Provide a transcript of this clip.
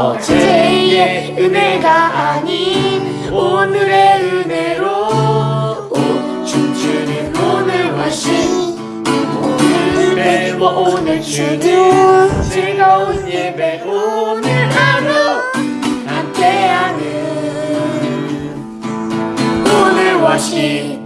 어제의 은혜가 아닌 오늘의 은혜로 오, 춤추는 오늘 와신 오늘 배워 오늘 주는 즐거운 예배 오늘 하루 함께하는 오늘 와신